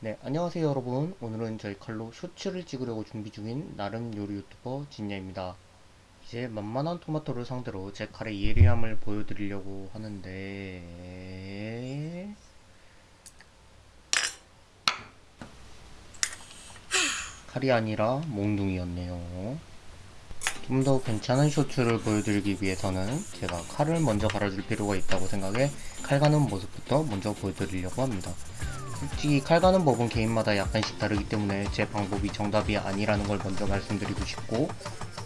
네, 안녕하세요 여러분. 오늘은 저희 칼로 쇼츠를 찍으려고 준비 중인 나름 요리 유튜버 진야입니다. 이제 만만한 토마토를 상대로 제 칼의 예리함을 보여드리려고 하는데 칼이 아니라 몽둥이였네요. 좀 더 괜찮은 쇼츠를 보여드리기 위해서는 제가 칼을 먼저 갈아줄 필요가 있다고 생각해 칼 가는 모습부터 먼저 보여드리려고 합니다. 솔직히 칼 가는 법은 개인마다 약간씩 다르기 때문에 제 방법이 정답이 아니라는 걸 먼저 말씀드리고 싶고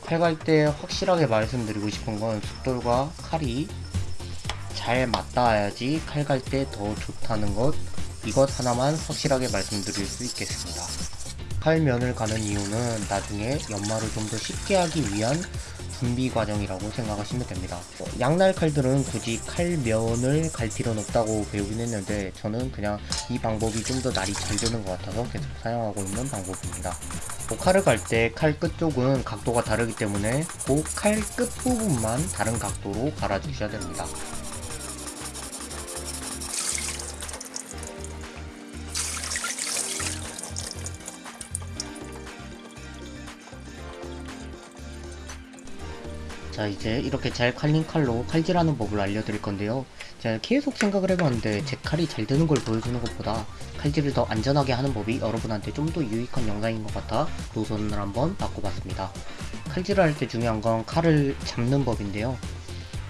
칼 갈 때 확실하게 말씀드리고 싶은 건 숫돌과 칼이 잘 맞닿아야지 칼 갈 때 더 좋다는 것 이것 하나만 확실하게 말씀드릴 수 있겠습니다. 칼면을 가는 이유는 나중에 연마를 좀 더 쉽게 하기 위한 준비 과정이라고 생각하시면 됩니다. 어, 양날 칼들은 굳이 칼면을 갈 필요는 없다고 배우긴 했는데 저는 그냥 이 방법이 좀 더 날이 잘 되는 것 같아서 계속 사용하고 있는 방법입니다. 뭐 칼을 갈 때 칼 끝쪽은 각도가 다르기 때문에 그 칼 끝부분만 다른 각도로 갈아주셔야 됩니다. 자 이제 이렇게 잘 칼린 칼로 칼질하는 법을 알려드릴 건데요. 제가 계속 생각을 해봤는데 제 칼이 잘 되는 걸 보여주는 것보다 칼질을 더 안전하게 하는 법이 여러분한테 좀 더 유익한 영상인 것 같아 노선을 한번 바꿔봤습니다. 칼질을 할 때 중요한 건 칼을 잡는 법인데요.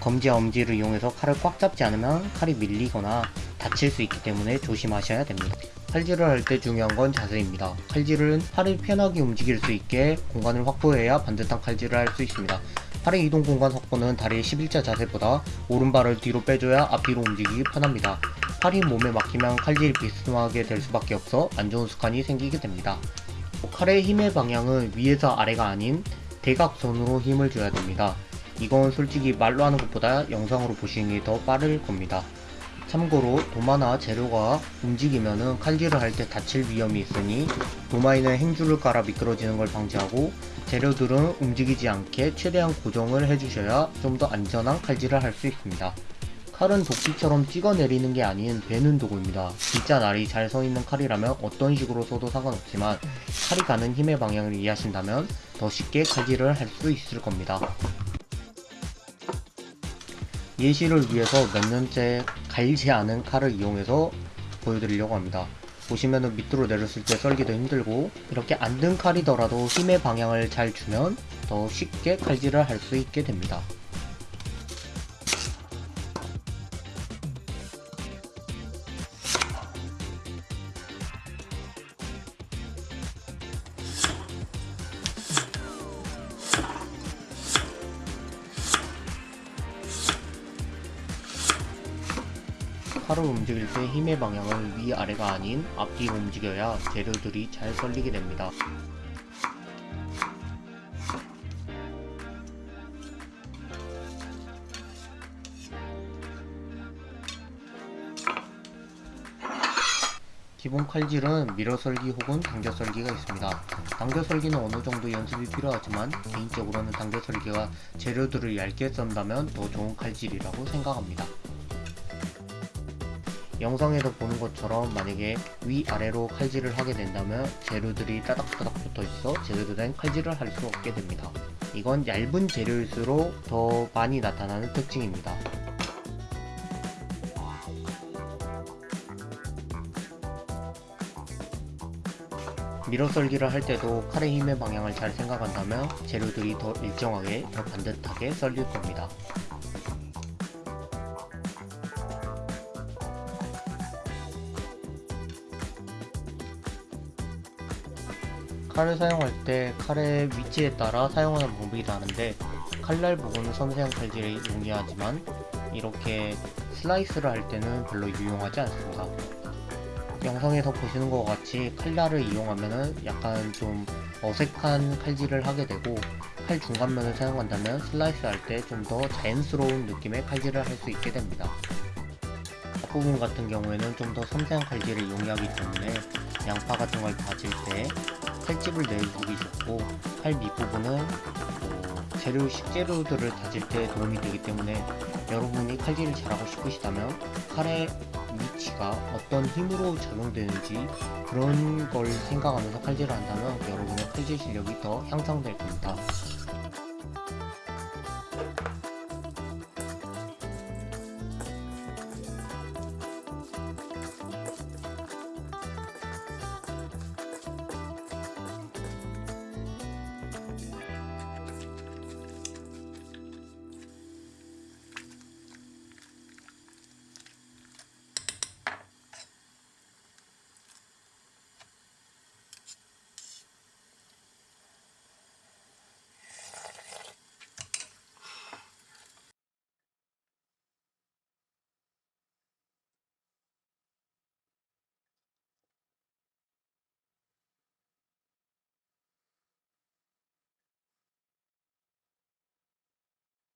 검지와 엄지를 이용해서 칼을 꽉 잡지 않으면 칼이 밀리거나 다칠 수 있기 때문에 조심하셔야 됩니다. 칼질을 할 때 중요한 건 자세입니다. 칼질은 팔이 편하게 움직일 수 있게 공간을 확보해야 반듯한 칼질을 할 수 있습니다 팔의 이동 공간 확보는 다리의 11자 자세보다 오른발을 뒤로 빼줘야 앞뒤로 움직이기 편합니다. 팔이 몸에 막히면 칼질이 비스듬하게 될 수밖에 없어 안 좋은 습관이 생기게 됩니다. 칼의 힘의 방향은 위에서 아래가 아닌 대각선으로 힘을 줘야 됩니다. 이건 솔직히 말로 하는 것보다 영상으로 보시는 게 더 빠를 겁니다. 참고로 도마나 재료가 움직이면 칼질을 할 때 다칠 위험이 있으니 도마에는 행주를 깔아 미끄러지는 걸 방지하고 재료들은 움직이지 않게 최대한 고정을 해주셔야 좀 더 안전한 칼질을 할 수 있습니다. 칼은 도끼처럼 찍어내리는 게 아닌 베는 도구입니다. 진짜 날이 잘 서있는 칼이라면 어떤 식으로 써도 상관없지만 칼이 가는 힘의 방향을 이해하신다면 더 쉽게 칼질을 할 수 있을 겁니다. 예시를 위해서 몇 년째 갈지 않은 칼을 이용해서 보여드리려고 합니다. 보시면은 밑으로 내렸을 때 썰기도 힘들고 이렇게 안 든 칼이더라도 힘의 방향을 잘 주면 더 쉽게 칼질을 할 수 있게 됩니다. 칼을 움직일 때 힘의 방향을 위아래가 아닌 앞뒤로 움직여야 재료들이 잘 썰리게 됩니다. 기본 칼질은 밀어썰기 혹은 당겨썰기가 있습니다. 당겨썰기는 어느정도 연습이 필요하지만 개인적으로는 당겨썰기가 재료들을 얇게 썬다면 더 좋은 칼질이라고 생각합니다. 영상에서 보는 것처럼 만약에 위아래로 칼질을 하게 된다면 재료들이 따닥따닥 붙어있어 제대로 된 칼질을 할 수 없게 됩니다. 이건 얇은 재료일수록 더 많이 나타나는 특징입니다. 밀어썰기를 할 때도 칼의 힘의 방향을 잘 생각한다면 재료들이 더 일정하게 더 반듯하게 썰릴 겁니다. 칼을 사용할 때 칼의 위치에 따라 사용하는 방법이 다른데 칼날 부분은 섬세한 칼질이 용이하지만 이렇게 슬라이스를 할 때는 별로 유용하지 않습니다. 영상에서 보시는 것 같이 칼날을 이용하면 약간 좀 어색한 칼질을 하게 되고 칼 중간면을 사용한다면 슬라이스 할 때 좀 더 자연스러운 느낌의 칼질을 할 수 있게 됩니다. 앞부분 같은 경우에는 좀 더 섬세한 칼질을 용이하기 때문에 양파 같은 걸 다질 때 칼집을 내주기 좋고 칼 밑부분은 뭐 재료 식재료들을 다질 때 도움이 되기 때문에 여러분이 칼질을 잘하고 싶으시다면 칼의 위치가 어떤 힘으로 적용되는지 그런 걸 생각하면서 칼질을 한다면 여러분의 칼질 실력이 더 향상될 겁니다.